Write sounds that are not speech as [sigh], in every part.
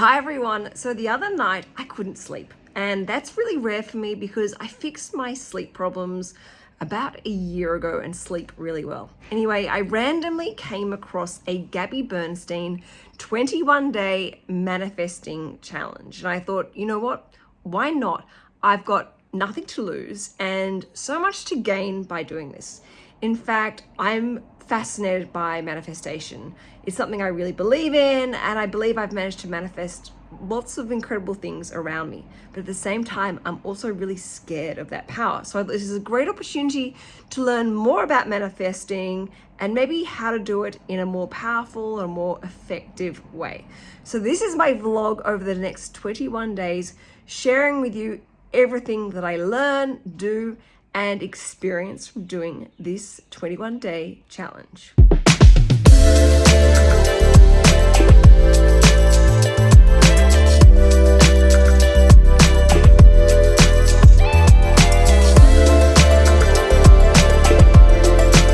Hi everyone. So the other night I couldn't sleep and that's really rare for me because I fixed my sleep problems about a year ago and sleep really well. Anyway, I randomly came across a Gabby Bernstein 21 day manifesting challenge and I thought, you know what? Why not? I've got nothing to lose and so much to gain by doing this. In fact, I'm fascinated by manifestation. It's something I really believe in and I believe I've managed to manifest lots of incredible things around me. But at the same time, I'm also really scared of that power. So this is a great opportunity to learn more about manifesting and maybe how to do it in a more powerful and more effective way. So this is my vlog over the next 21 days, sharing with you everything that I learn, do, and experience from doing this 21 day challenge.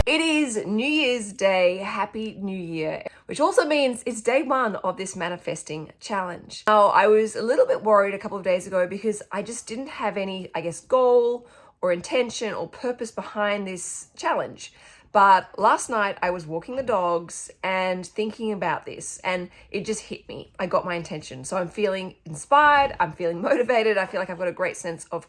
It is New Year's Day, Happy New Year, which also means it's day one of this manifesting challenge. Now, I was a little bit worried a couple of days ago because I just didn't have any, I guess, goal or intention or purpose behind this challenge. But last night I was walking the dogs and thinking about this and it just hit me. I got my intention. So I'm feeling inspired. I'm feeling [laughs] motivated. I feel like I've got a great sense of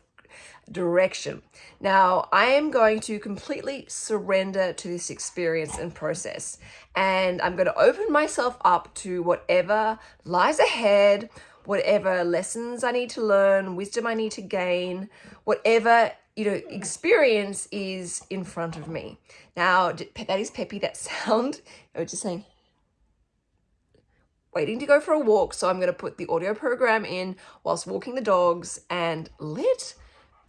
direction. Now, I am going to completely surrender to this experience and process, and I'm going to open myself up to whatever lies ahead, whatever lessons I need to learn, wisdom I need to gain, whatever you know, experience is in front of me. Now, that is peppy, that [laughs] sound. I was just saying, waiting to go for a walk. So I'm going to put the audio program in whilst walking the dogs and let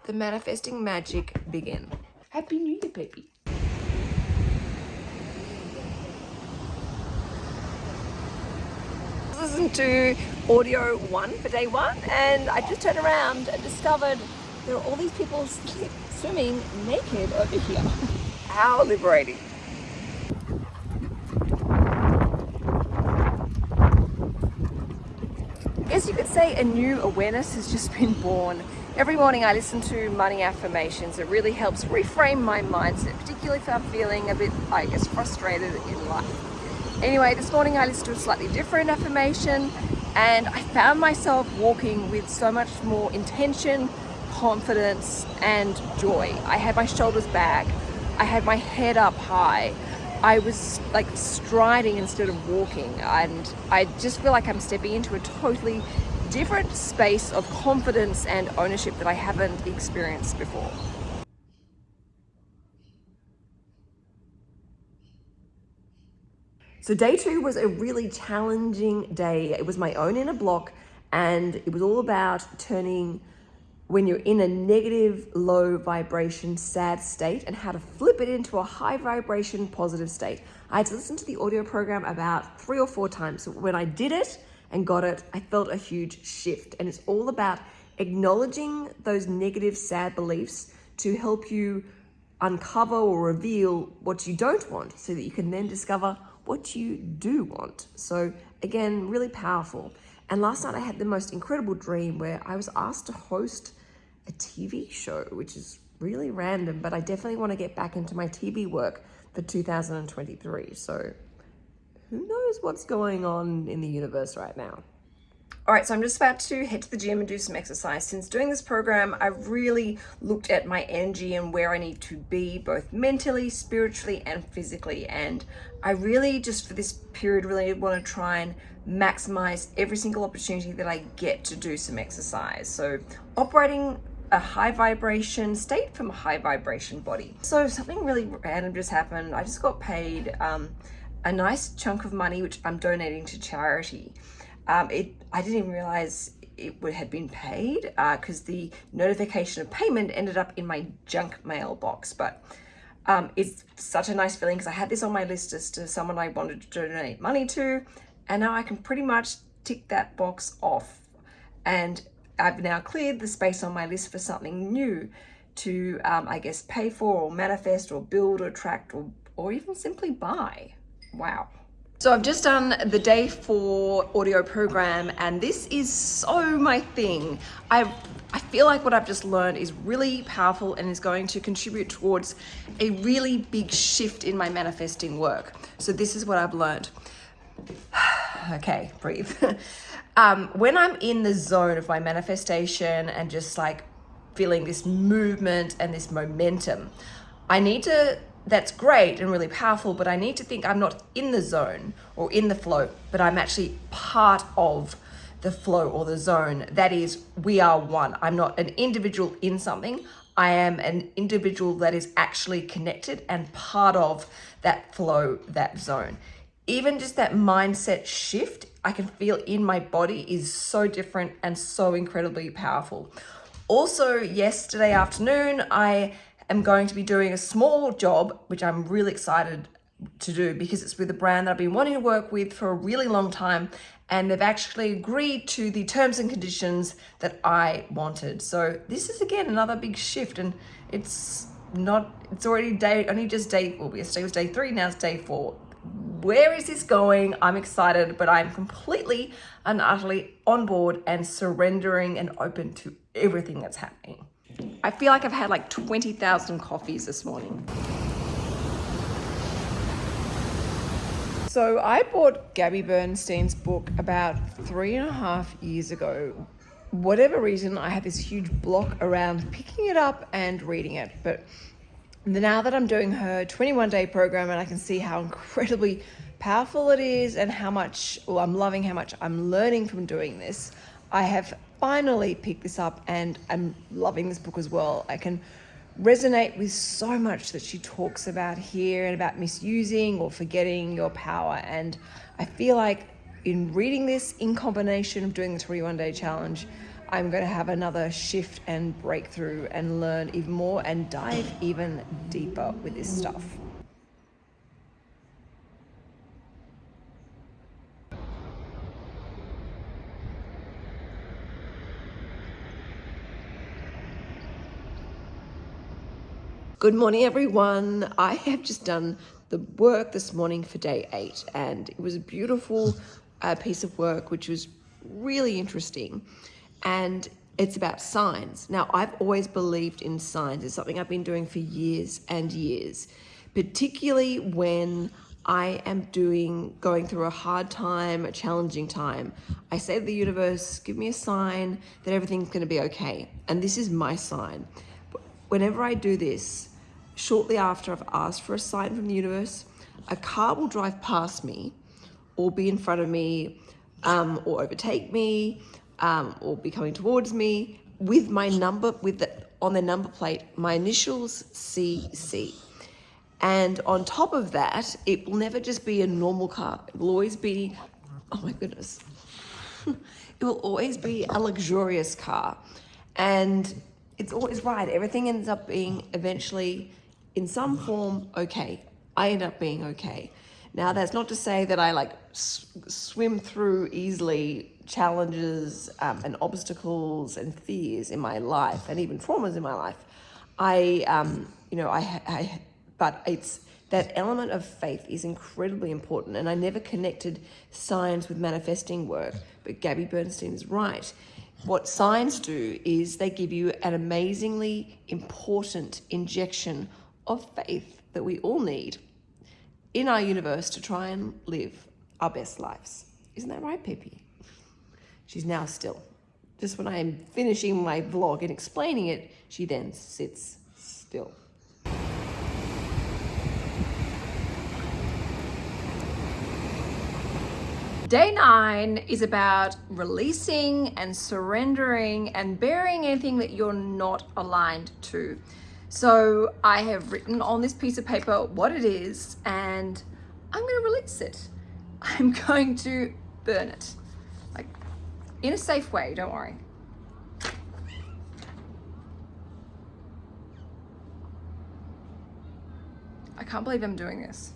the manifesting magic begin. Happy New Year, Peppy. Listen to audio one for day one and I just turned around and discovered there are all these people swimming naked over here. How liberating. I guess you could say a new awareness has just been born. Every morning I listen to money affirmations. It really helps reframe my mindset, particularly if I'm feeling a bit, I guess, frustrated in life. Anyway, this morning I listened to a slightly different affirmation and I found myself walking with so much more intention, confidence and joy. I had my shoulders back. I had my head up high. I was like striding instead of walking and I just feel like I'm stepping into a totally different space of confidence and ownership that I haven't experienced before. So day two was a really challenging day. It was my own inner block and it was all about turning when you're in a negative, low vibration, sad state and how to flip it into a high vibration, positive state. I had to listen to the audio program about three or four times. So when I did it and got it, I felt a huge shift. And it's all about acknowledging those negative, sad beliefs to help you uncover or reveal what you don't want so that you can then discover what you do want. So again, really powerful. And last night I had the most incredible dream where I was asked to host a TV show, which is really random, but I definitely want to get back into my TV work for 2023. So who knows what's going on in the universe right now. All right, so I'm just about to head to the gym and do some exercise. Since doing this program, I've really looked at my energy and where I need to be, both mentally, spiritually, and physically. And I really, just for this period, really want to try and maximize every single opportunity that I get to do some exercise. So operating a high vibration state from a high vibration body. So something really random just happened. I just got paid um, a nice chunk of money, which I'm donating to charity. Um, it I didn't even realize it would had been paid because uh, the notification of payment ended up in my junk mail box. But um, it's such a nice feeling because I had this on my list as to someone I wanted to donate money to, and now I can pretty much tick that box off. And I've now cleared the space on my list for something new to, um, I guess, pay for or manifest or build or attract or, or even simply buy. Wow. So I've just done the day four audio program and this is so my thing. I I feel like what I've just learned is really powerful and is going to contribute towards a really big shift in my manifesting work. So this is what I've learned. [sighs] okay, breathe. [laughs] um, when I'm in the zone of my manifestation and just like feeling this movement and this momentum, I need to that's great and really powerful, but I need to think I'm not in the zone or in the flow, but I'm actually part of the flow or the zone. That is, we are one. I'm not an individual in something. I am an individual that is actually connected and part of that flow, that zone. Even just that mindset shift, I can feel in my body is so different and so incredibly powerful. Also, yesterday afternoon, I am going to be doing a small job, which I'm really excited to do because it's with a brand that I've been wanting to work with for a really long time and they've actually agreed to the terms and conditions that I wanted. So this is again another big shift and it's not, it's already day, only just day, well yesterday was day three, now it's day four. Where is this going? I'm excited, but I'm completely and utterly on board and surrendering and open to everything that's happening. I feel like I've had like 20,000 coffees this morning. So I bought Gabby Bernstein's book about three and a half years ago. Whatever reason, I had this huge block around picking it up and reading it. But now that I'm doing her 21 day program and I can see how incredibly powerful it is and how much, well, I'm loving how much I'm learning from doing this, I have finally picked this up and I'm loving this book as well. I can resonate with so much that she talks about here and about misusing or forgetting your power. And I feel like in reading this in combination of doing the 21 day challenge, I'm going to have another shift and breakthrough and learn even more and dive even deeper with this stuff. Good morning, everyone. I have just done the work this morning for day eight, and it was a beautiful uh, piece of work, which was really interesting. And it's about signs. Now, I've always believed in signs. It's something I've been doing for years and years, particularly when I am doing, going through a hard time, a challenging time. I say to the universe, give me a sign that everything's going to be okay. And this is my sign whenever I do this, shortly after I've asked for a sign from the universe, a car will drive past me or be in front of me um, or overtake me um, or be coming towards me with my number, with the, on the number plate, my initials CC. And on top of that, it will never just be a normal car. It will always be, oh my goodness, [laughs] it will always be a luxurious car. And it's always right. Everything ends up being eventually in some form okay. I end up being okay. Now, that's not to say that I like swim through easily challenges um, and obstacles and fears in my life and even traumas in my life. I, um, you know, I, I, but it's that element of faith is incredibly important. And I never connected science with manifesting work, but Gabby Bernstein is right. What signs do is they give you an amazingly important injection of faith that we all need in our universe to try and live our best lives. Isn't that right, Pippi? She's now still. Just when I am finishing my vlog and explaining it, she then sits still. Day nine is about releasing and surrendering and burying anything that you're not aligned to. So I have written on this piece of paper what it is and I'm going to release it. [laughs] I'm going to burn it. Like in a safe way, don't worry. I can't believe I'm doing this.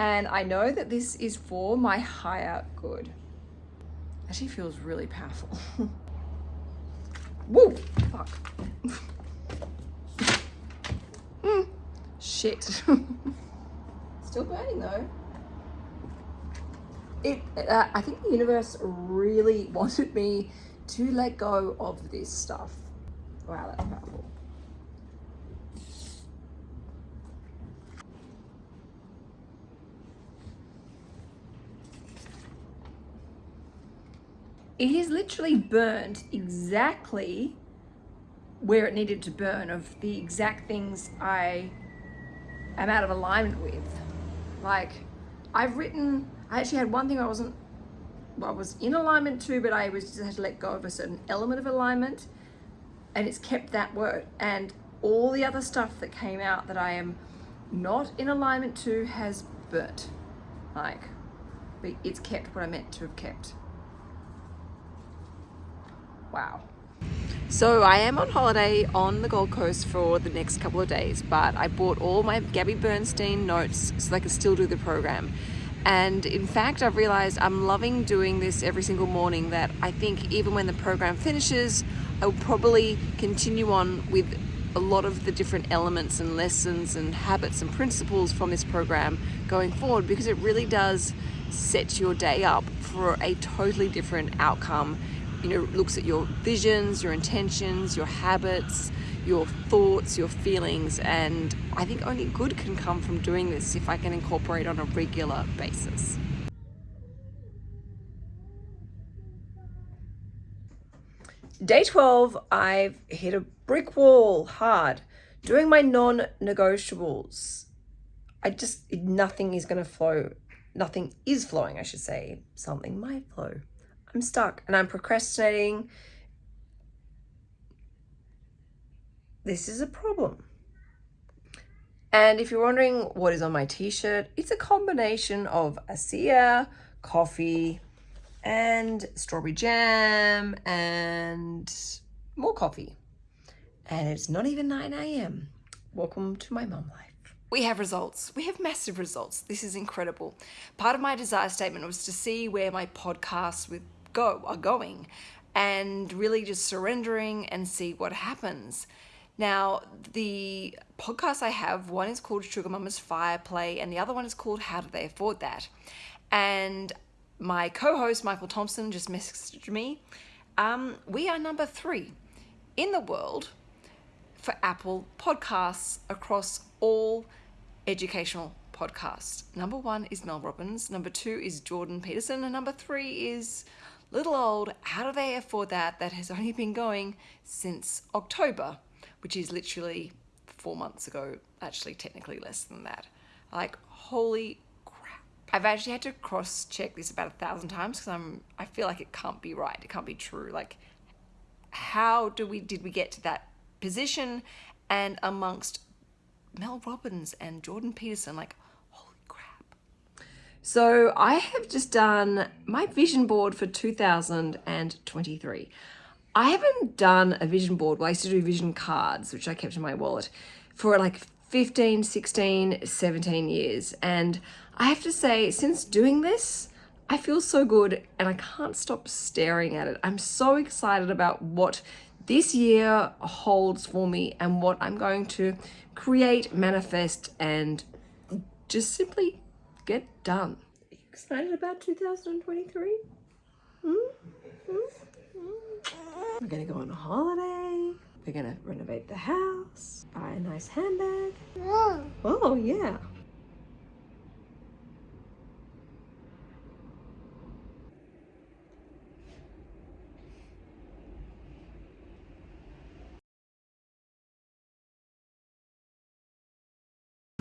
And I know that this is for my higher good. Actually feels really powerful. [laughs] Whoa, fuck. mm, shit. [laughs] Still burning though. It, uh, I think the universe really [laughs] wanted me to let go of this stuff. Wow, that's powerful. It is literally burnt exactly where it needed to burn of the exact things I am out of alignment with. Like I've written, I actually had one thing I wasn't, well, I was in alignment to, but I was just had to let go of a certain element of alignment and it's kept that word. And all the other stuff that came out that I am not in alignment to has burnt. Like, it's kept what I meant to have kept. Wow. So I am on holiday on the Gold Coast for the next couple of days, but I bought all my Gabby Bernstein notes so I can still do the program. And in fact, I've realized I'm loving doing this every single morning that I think even when the program finishes, I'll probably continue on with a lot of the different elements and lessons and habits and principles from this program going forward because it really does set your day up for a totally different outcome you know, looks at your visions, your intentions, your habits, your thoughts, your feelings, and I think only good can come from doing this if I can incorporate on a regular basis. Day 12, I've hit a brick wall hard, doing my non-negotiables. I just, nothing is going to flow. Nothing is flowing, I should say. Something might flow. I'm stuck and I'm procrastinating. This is a problem. And if you're wondering what is on my t-shirt, it's a combination of ASEA, coffee, and strawberry jam, and more coffee. And it's not even 9 a.m. Welcome to my mum life. We have results. We have massive results. This is incredible. Part of my desire statement was to see where my podcast with go are going and really just surrendering and see what happens. Now, the podcasts I have, one is called Sugar Mama's Fire Play, and the other one is called How Do They Afford That? And my co host, Michael Thompson, just messaged me. Um, we are number three in the world for Apple podcasts across all educational podcasts. Number one is Mel Robbins, number two is Jordan Peterson, and number three is little old, how do they afford that? That has only been going since October, which is literally four months ago, actually technically less than that. Like, holy crap. I've actually had to cross check this about a thousand times because I'm, I feel like it can't be right. It can't be true. Like, how do we, did we get to that position? And amongst Mel Robbins and Jordan Peterson, like, so I have just done my vision board for 2023. I haven't done a vision board. Well, I used to do vision cards, which I kept in my wallet for like 15, 16, 17 years. And I have to say, since doing this, I feel so good and I can't stop staring at it. I'm so excited about what this year holds for me and what I'm going to create, manifest, and just simply get done. Excited about 2023? Hmm? Hmm? Hmm? We're gonna go on a holiday. We're gonna renovate the house, buy a nice handbag. Oh, oh yeah.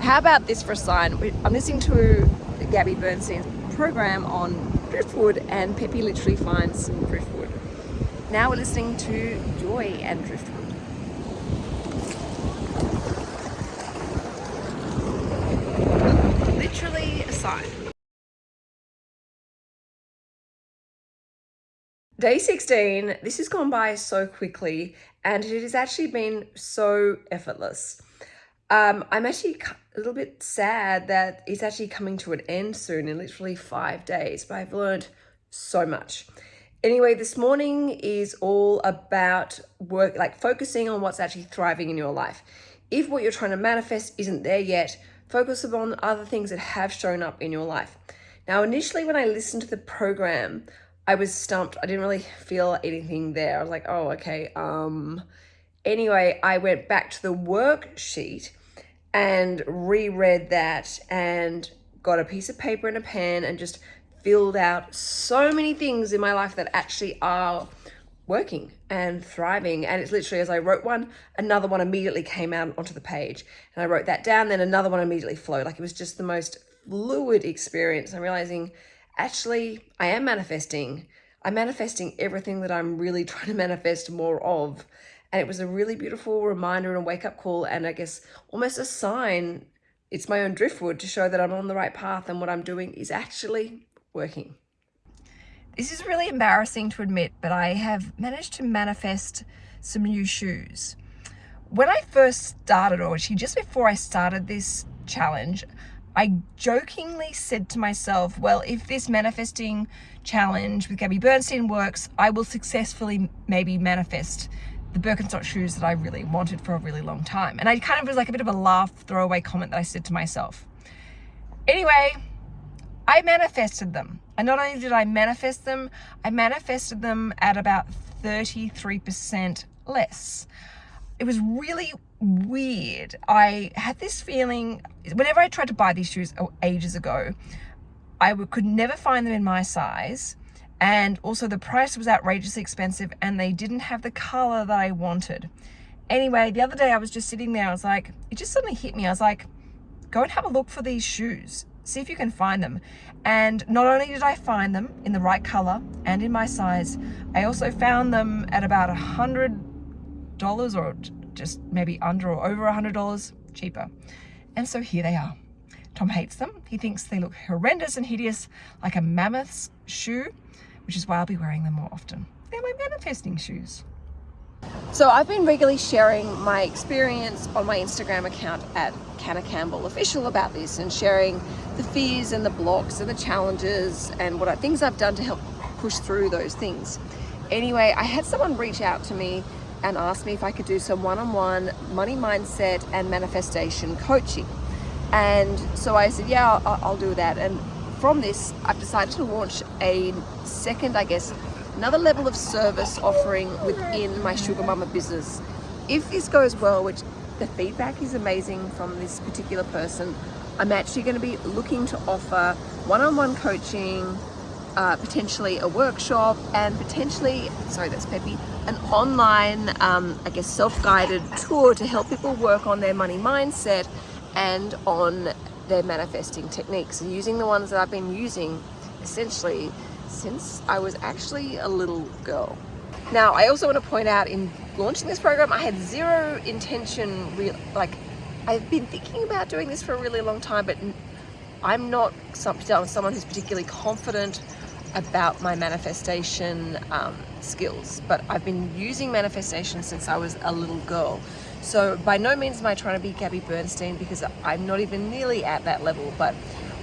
How about this for a sign? I'm listening to Gabby Bernstein's program on driftwood and Peppy literally finds some driftwood. Now we're listening to Joy and Driftwood. Literally a sign. Day 16, this has gone by so quickly and it has actually been so effortless. Um, I'm actually a little bit sad that it's actually coming to an end soon in literally five days, but I've learned so much. Anyway, this morning is all about work, like focusing on what's actually thriving in your life. If what you're trying to manifest isn't there yet, Focus upon other things that have shown up in your life. Now, initially, when I listened to the program, I was stumped. I didn't really feel anything there. I was like, oh, okay. Um, anyway, I went back to the worksheet and reread that and got a piece of paper and a pen and just filled out so many things in my life that actually are working and thriving. And it's literally as I wrote one, another one immediately came out onto the page. And I wrote that down, then another one immediately flowed. Like it was just the most fluid experience. I'm realizing actually I am manifesting. I'm manifesting everything that I'm really [laughs] trying to manifest more of. And it was a really beautiful reminder and a wake up call, and I guess almost a sign. It's my own driftwood to show that I'm on the right path and what I'm doing is actually working. This is really embarrassing to admit, but I have managed to manifest some new shoes. When I first started, or actually just before I started this challenge, I jokingly said to myself, well, if this manifesting challenge with Gabby Bernstein works, I will successfully maybe manifest the Birkenstock shoes that I really wanted for a really long time. And I kind of was like a bit of a laugh throwaway comment that I said to myself. Anyway, I manifested them. And not only did I manifest them, I manifested them at about 33% less. It was really weird. I had this feeling, whenever I tried to buy these shoes ages ago, I could never find them in my size. And also the price was outrageously expensive and they didn't have the color that I wanted. Anyway, the other day I was just sitting there, I was like, it just suddenly hit me. I was like, go and have a look for these shoes see if you can find them. And not only did I find them in the right color and in my size, I also found them at about a hundred dollars or just maybe under or over a hundred dollars cheaper. And so here they are. Tom hates them. He thinks they look horrendous and hideous like a mammoth's shoe, which is why I'll be wearing them more often. They're my manifesting shoes. So I've been regularly sharing my experience on my Instagram account at Canna Campbell Official about this and sharing the fears and the blocks and the challenges and what I, things I've done to help push through those things. Anyway, I had someone reach out to me and ask me if I could do some one-on-one -on -one money mindset and manifestation coaching. And so I said, yeah, I'll, I'll do that. And from this, I've decided to launch a second, I guess, another level of service offering within my Sugar Mama business. If this goes well, which the feedback is amazing from this particular person, I'm actually going to be looking to offer one-on-one -on -one coaching, uh, potentially a workshop, and potentially, sorry, that's Peppy, an online, um, I guess, self-guided tour to help people work on their money mindset and on their manifesting techniques using the ones that I've been using essentially since I was actually a little girl. Now, I also want to point out in launching this program, I had zero intention, like, I've been thinking about doing this for a really long time, but I'm not someone who's particularly confident about my manifestation um, skills, but I've been using manifestation since I was a little girl. So by no means am I trying to be Gabby Bernstein because I'm not even nearly at that level, but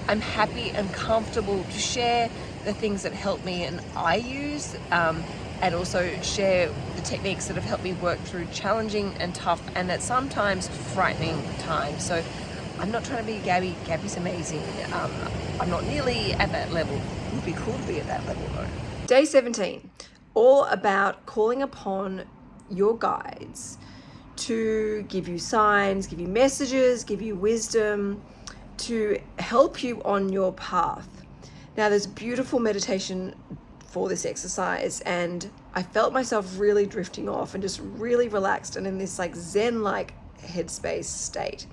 I'm happy and comfortable to share the things that help me and I use um, and also share the techniques that have helped me work through challenging and tough and at sometimes frightening times. So I'm not trying to be Gabby, Gabby's amazing. Um, I'm not nearly at that level. It would be cool to be at that level though. Day 17, all about calling upon your guides to give you signs, give you messages, give you wisdom, to help you on your path. Now there's beautiful meditation for this exercise and I felt myself really drifting off and just really relaxed and in this like zen-like headspace state.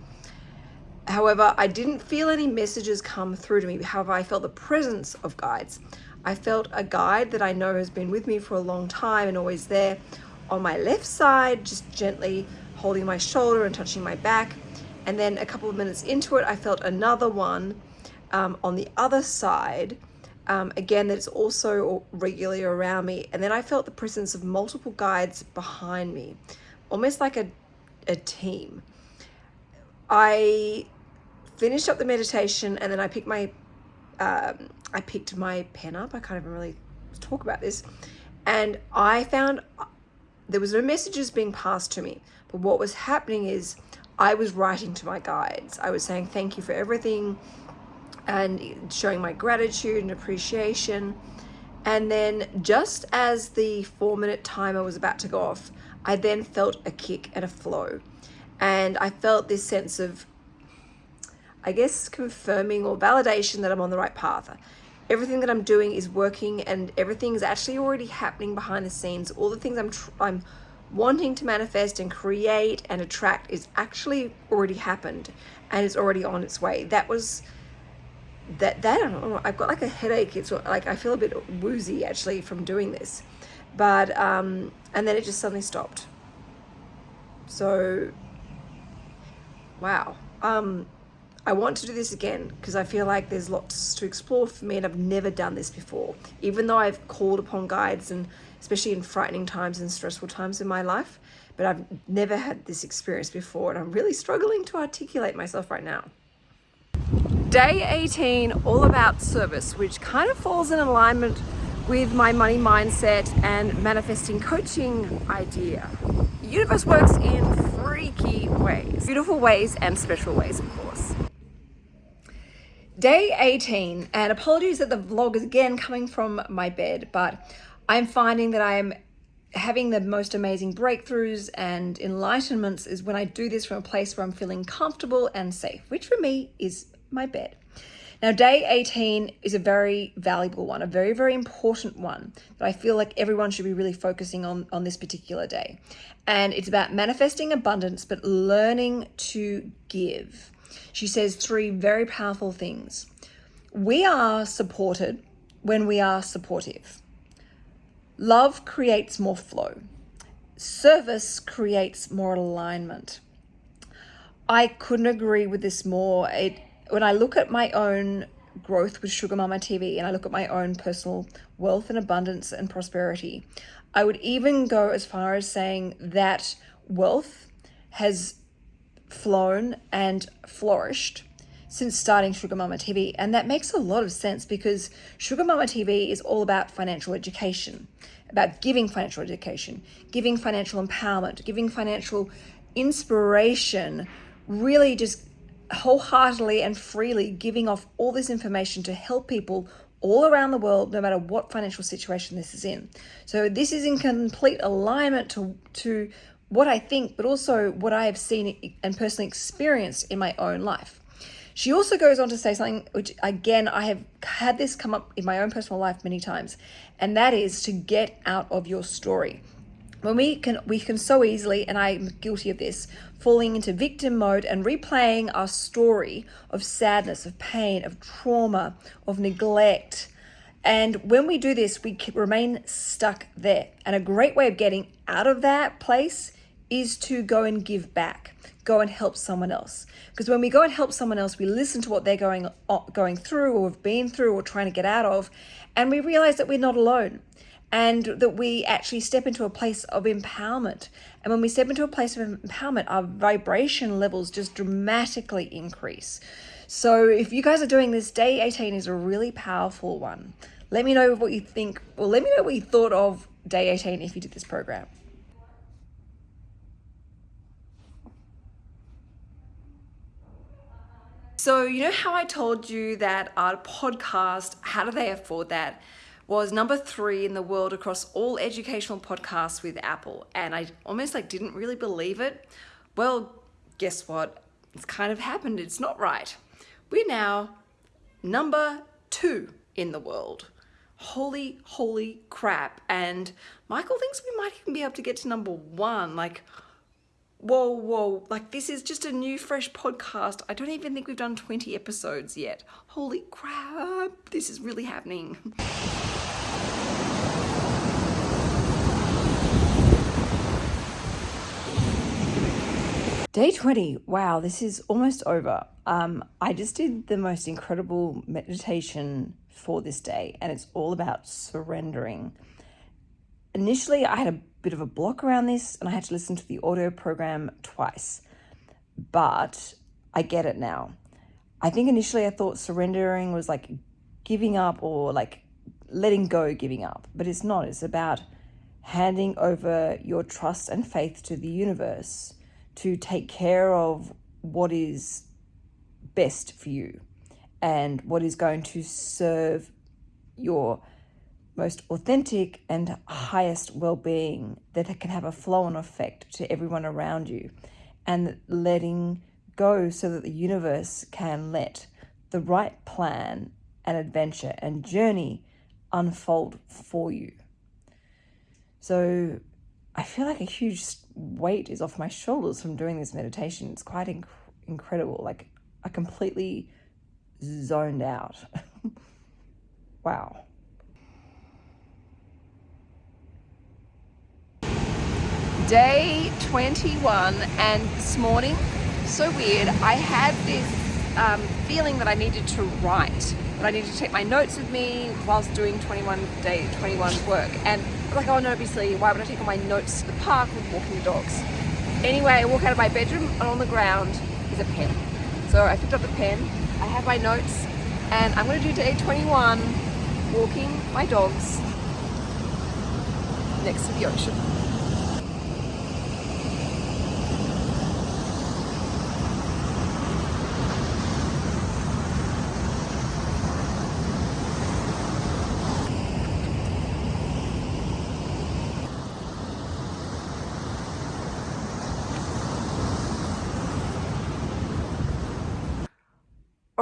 However, I didn't feel any messages come through to me. However, I felt the presence of guides. I felt a guide that I know has been with me for a long time and always there on my left side, just gently holding my shoulder and touching my back. And then a couple of minutes into it, I felt another one um, on the other side, um, again, that's also regularly around me. And then I felt the presence of multiple guides behind me, almost like a, a team. I finished up the meditation and then I picked my, um, I picked my pen up. I can't even really talk about this. And I found there was no messages being passed to me. But what was happening is I was writing to my guides. I was saying thank you for everything and showing my gratitude and appreciation. And then just as the four minute timer was about to go off, I then felt a kick and a flow. And I felt this sense of, I guess, confirming or validation that I'm on the right path. Everything that I'm doing is working and everything is actually already happening behind the scenes. All the things I'm, I'm wanting to manifest and create and attract is actually already happened and it's already on its way. That was that that I don't know, I've got like a headache. It's like I feel a bit woozy actually from doing this. But um and then it just suddenly stopped. So wow. Um I want to do this again because I feel like there's lots to explore for me and I've never done this before. Even though I've called upon guides and especially in frightening times and stressful times in my life, but I've never had this experience before and I'm really struggling to articulate myself right now. Day 18, all about service, which kind of falls in alignment with my money mindset and manifesting coaching idea. The universe works in freaky ways, beautiful ways and special ways, of course. Day 18, and apologies that the vlog is again coming from my bed, but I'm finding that I am having the most amazing breakthroughs and enlightenments is when I do this from a place where I'm feeling comfortable and safe, which for me is my bed. Now, day 18 is a very valuable one, a very, very important one that I feel like everyone should be really focusing on on this particular day. And it's about manifesting abundance, but learning to give. She says three very powerful things. We are supported when we are supportive. Love creates more flow. Service creates more alignment. I couldn't agree with this more. It when I look at my own growth with Sugar Mama TV and I look at my own personal wealth and abundance and prosperity, I would even go as far as saying that wealth has flown and flourished since starting Sugar Mama TV. And that makes a lot of sense because Sugar Mama TV is all about financial education, about giving financial education, giving financial empowerment, giving financial inspiration, really just wholeheartedly and freely giving off all this information to help people all around the world, no matter what financial situation this is in. So this is in complete alignment to, to what I think, but also what I have seen and personally experienced in my own life. She also goes on to say something which, again, I have had this come up in my own personal life many times, and that is to get out of your story. When we can we can so easily and i'm guilty of this falling into victim mode and replaying our story of sadness of pain of trauma of neglect. And when we do this we remain stuck there. And a great way of getting out of that place is to go and give back go and help someone else because when we go and help someone else we listen to what they're going uh, going through or have been through or trying to get out of and we realize that we're not alone and that we actually step into a place of empowerment. And when we step into a place of empowerment, our vibration levels just dramatically increase. So if you guys are doing this, day 18 is a really powerful one. Let me know what you think, or let me know what you thought of day 18 if you did this program. So, you know how I told you that our podcast, how do they afford that? was number three in the world across all educational podcasts with Apple. And I almost like didn't really believe it. Well, guess what? It's kind of happened. It's not right. We're now number two in the world. Holy, holy crap. And Michael thinks we might even be able to get to number one. Like, whoa, whoa, like this is just a new, fresh podcast. I don't even think we've done 20 episodes yet. Holy crap, this is really happening. Day 20. Wow, this is almost over. Um, I just did the most incredible meditation for this day, and it's all about surrendering. Initially, I had a bit of a block around this, and I had to listen to the audio program twice, but I get it now. I think initially I thought surrendering was like giving up or like letting go, giving up, but it's not. It's about handing over your trust and faith to the universe to take care of what is best for you and what is going to serve your most authentic and highest well-being that can have a flow-on effect to everyone around you and letting go so that the universe can let the right plan and adventure and journey unfold for you. So I feel like a huge weight is off my shoulders from doing this meditation. It's quite inc- incredible. Like I completely zoned out. [laughs] wow. Day 21 and this morning, so weird, I had this um, feeling that I needed to write, that I needed to take my notes with me whilst doing 21 day 21 work. And like, oh no, obviously, why would I take all my notes to the park with walking the dogs? Anyway, I walk out of my bedroom and on the ground is a pen. So I picked up the pen, I have my notes, and I'm gonna do day 21, walking my dogs next to the ocean.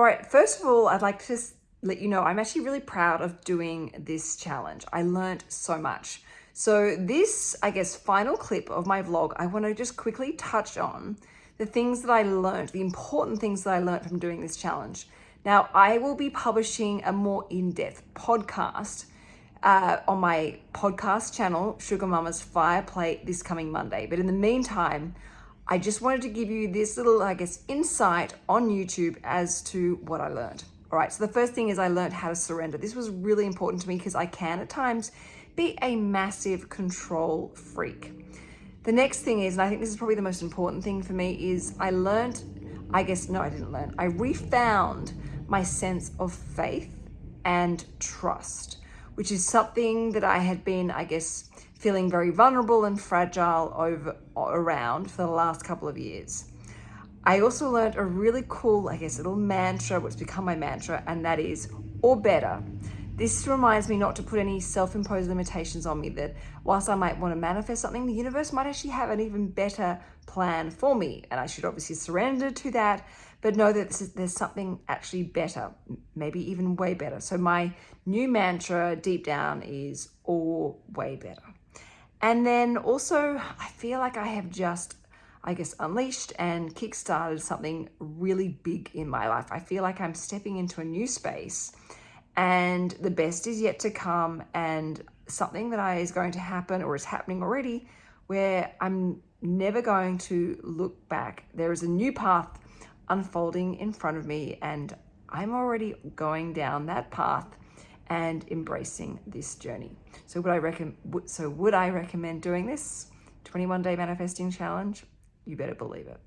All right, first of all, I'd like to just let you know I'm actually really proud of doing this challenge. I learned so much. So this, I guess, final clip of my vlog, I want to just quickly touch on the things that I learned, the important things that I learned from doing this challenge. Now, I will be publishing a more in-depth podcast uh, on my podcast channel, Sugar Mama's Fire Play, this coming Monday. But in the meantime, I just wanted to give you this little, I guess, insight on YouTube as to what I learned. All right, so the first thing is I learned how to surrender. This was really important to me because I can at times be a massive control freak. The next thing is, and I think this is probably the most important thing for me, is I learned, I guess, no, I didn't learn, I refound my sense of faith and trust, which is something that I had been, I guess, feeling very vulnerable and fragile over around for the last couple of years. I also learned a really cool, I guess, little mantra, which become my mantra, and that is, or better. This reminds me not to put any self-imposed limitations on me that whilst I might want to manifest something, the universe might actually have an even better plan for me. And I should obviously surrender to that, but know that there's something actually better, maybe even way better. So my new mantra deep down is or way better. And then also, I feel like I have just, I guess, unleashed and kickstarted something really big in my life. I feel like I'm stepping into a new space and the best is yet to come and something that I is going to happen or is happening already where I'm never going to look back. There is a new path unfolding in front of me and I'm already going down that path and embracing this journey. So would I recommend so would I recommend doing this 21 day manifesting challenge? You better believe it.